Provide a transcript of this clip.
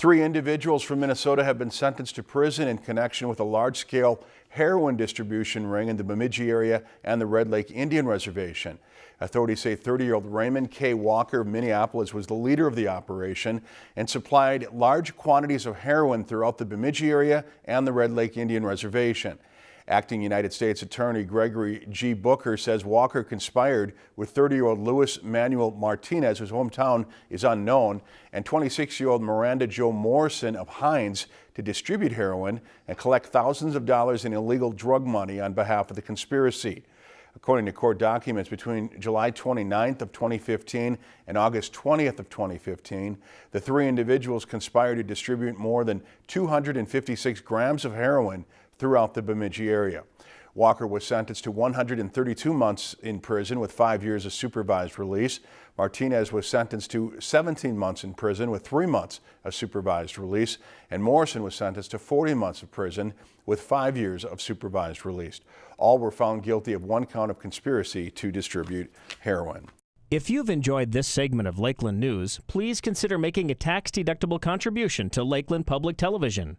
Three individuals from Minnesota have been sentenced to prison in connection with a large-scale heroin distribution ring in the Bemidji area and the Red Lake Indian Reservation. Authorities say 30-year-old Raymond K. Walker of Minneapolis was the leader of the operation and supplied large quantities of heroin throughout the Bemidji area and the Red Lake Indian Reservation. Acting United States Attorney Gregory G. Brooker says Walker conspired with 30-year-old Luis Manuel Martinez, whose hometown is unknown, and 26-year-old Miranda Jo Morrison of Hines to distribute heroin and collect thousands of dollars in illegal drug money on behalf of the conspiracy. According to court documents, between July 29th of 2015 and August 20th of 2015, the three individuals conspired to distribute more than 256 grams of heroin throughout the Bemidji area. Walker was sentenced to 132 months in prison with five years of supervised release. Martinez was sentenced to 17 months in prison with three months of supervised release. And Morrison was sentenced to 40 months of prison with five years of supervised release. All were found guilty of one count of conspiracy to distribute heroin. If you've enjoyed this segment of Lakeland News, please consider making a tax-deductible contribution to Lakeland Public Television.